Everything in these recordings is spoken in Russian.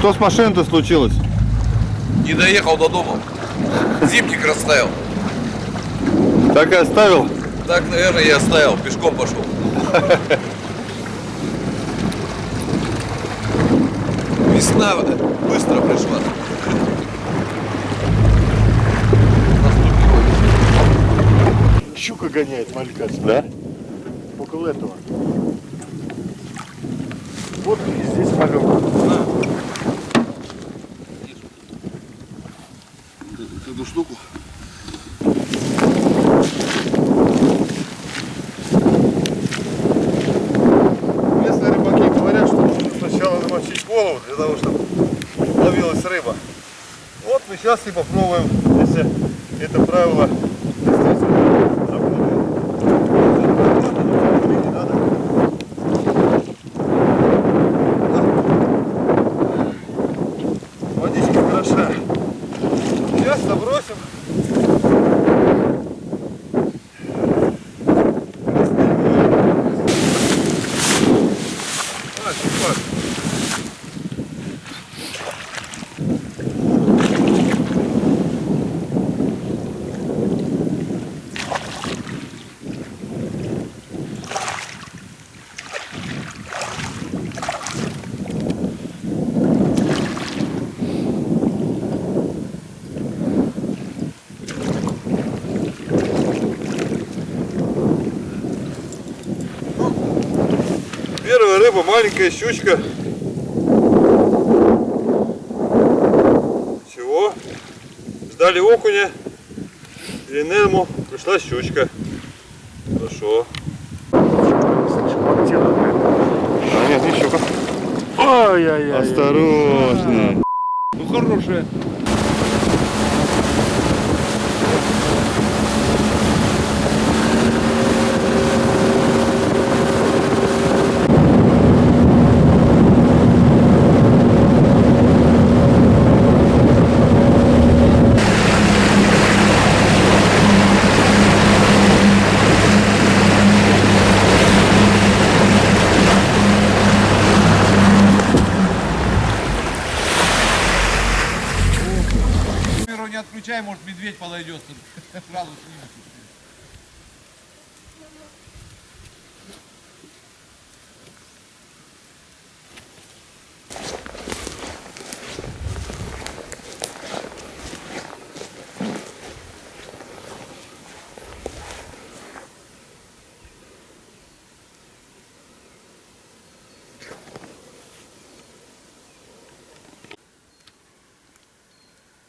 Что с машиной-то случилось? Не доехал до дома. Зимник расставил. Так и оставил? Так, наверное, я оставил. Пешком пошел. Весна быстро пришла. Щука гоняет малька. Да? Около этого. Вот и здесь малек. Сейчас и попробуем, если это правило рыба, маленькая щучка. Чего? Ждали окуня или нельму, пришла щучка. Хорошо. А нет, не щука. Ай-яй-яй. Осторожно. Ну хорошая. Камеру не отключай, может медведь подойдет. Сразу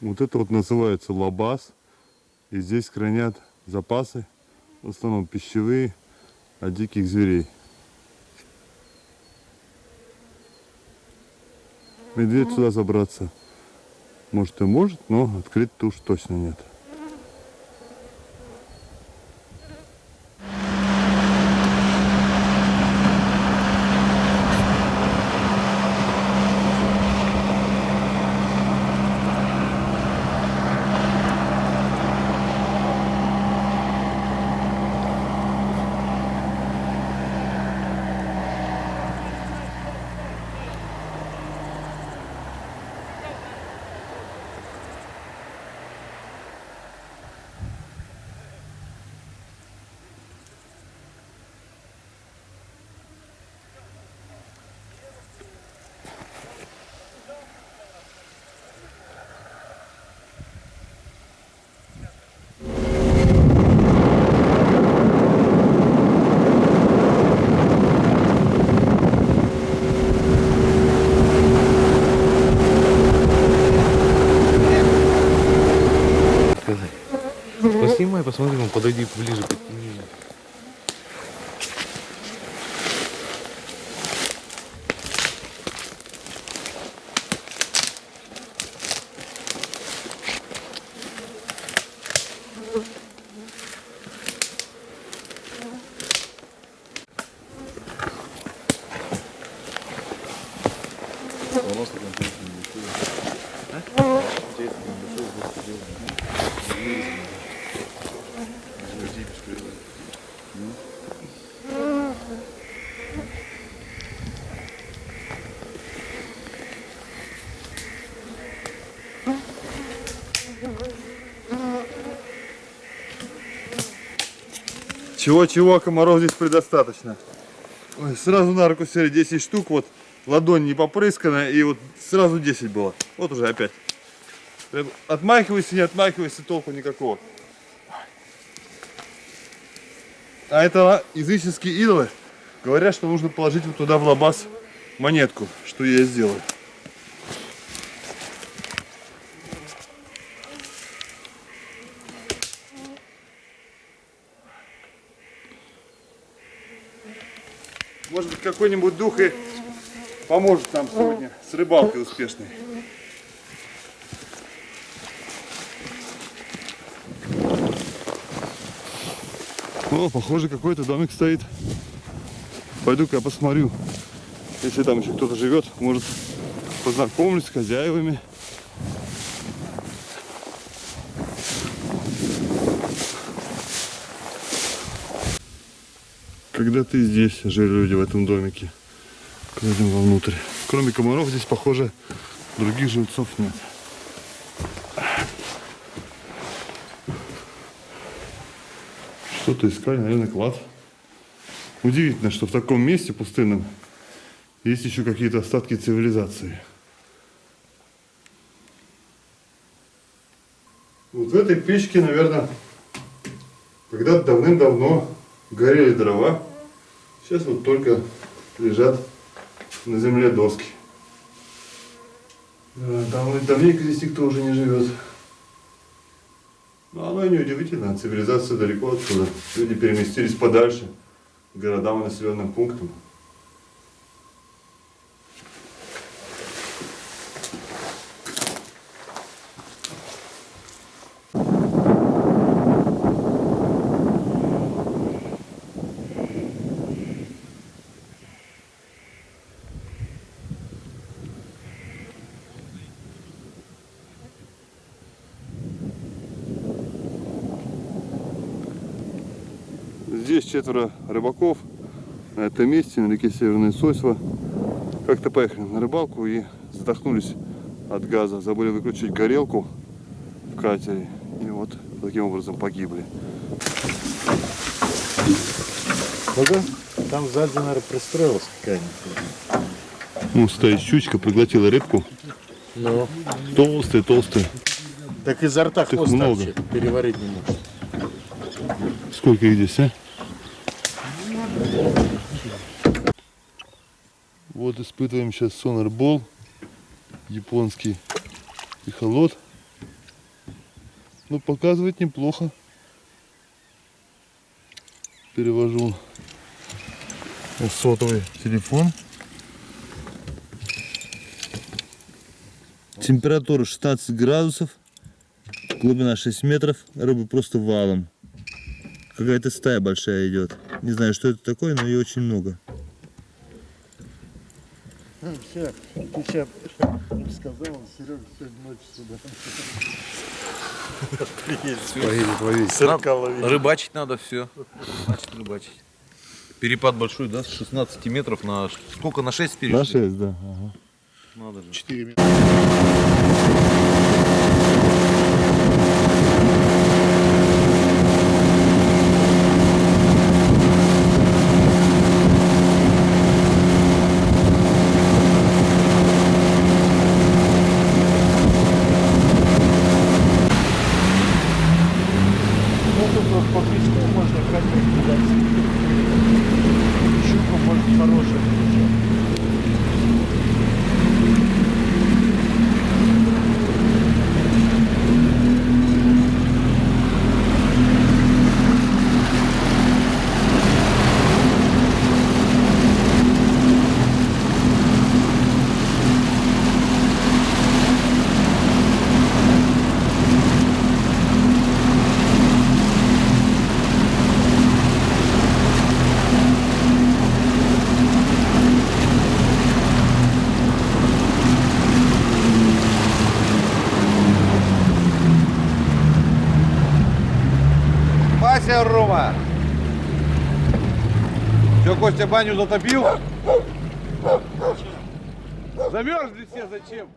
Вот это вот называется лабаз. И здесь хранят запасы, в основном пищевые, от диких зверей. Медведь сюда забраться может и может, но открыть-то уж точно нет. Поснимай, посмотри, ну подойди ближе, подтяни. А? Чего-чего, комаров здесь предостаточно. Ой, сразу на руку сели 10 штук, вот ладонь не попрыскана, и вот сразу 10 было. Вот уже опять. Отмахивайся, не отмахивайся, толку никакого. А это языческие идолы говорят, что нужно положить вот туда в лабаз монетку, что я сделаю. Может быть, какой-нибудь дух и поможет нам сегодня с рыбалкой успешной. О, похоже, какой-то домик стоит. Пойду-ка я посмотрю. Если там еще кто-то живет, может, познакомлюсь с хозяевами. Когда-то и здесь жили люди в этом домике. Пойдем вовнутрь. Кроме комаров здесь, похоже, других жильцов нет. Что-то искали, наверное, клад. Удивительно, что в таком месте пустынном есть еще какие-то остатки цивилизации. Вот в этой печке, наверное, когда-то давным-давно горели дрова. Сейчас вот только лежат на земле доски. Да, Давно, давненько здесь никто уже не живет. Но оно и не удивительно, цивилизация далеко отсюда. Люди переместились подальше, к городам и населенным пунктам. Здесь четверо рыбаков на этом месте, на реке Северная Сосьва. Как-то поехали на рыбалку и задохнулись от газа. Забыли выключить горелку в катере. И вот таким образом погибли. Ага. Там сзади, наверное, пристроилась какая-нибудь. Ну, стоит щучка, проглотила рыбку. Ну. Толстая, толстая. Так изо рта хвост много. переварить не может. Сколько их здесь, а? Вот испытываем сейчас сонарбол японский эхолот. Ну, показывает неплохо. Перевожу сотовый телефон. Температура 16 градусов, глубина 6 метров, рыбы просто валом. Какая-то стая большая идет. Не знаю, что это такое, но ее очень много. Все, ты сейчас сказал, Серега сегодня ночью сюда. Поедет ловить. Рыбачить надо все. Значит, рыбачить. Перепад большой, да, с 16 метров на... Сколько, на 6 перешли? На 6, да. Ага. Надо же. 4 минуты. Вася Рома! Че, Костя баню затопил? Замерзли все зачем?